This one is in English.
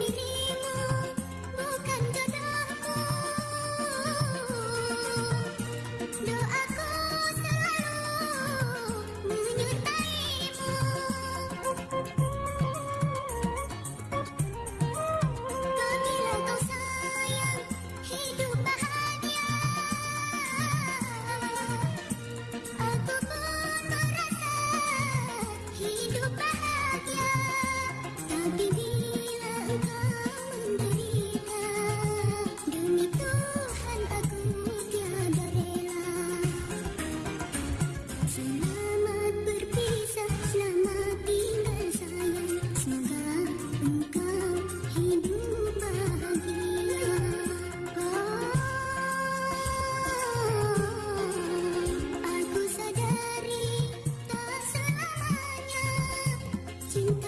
Thank you. cinta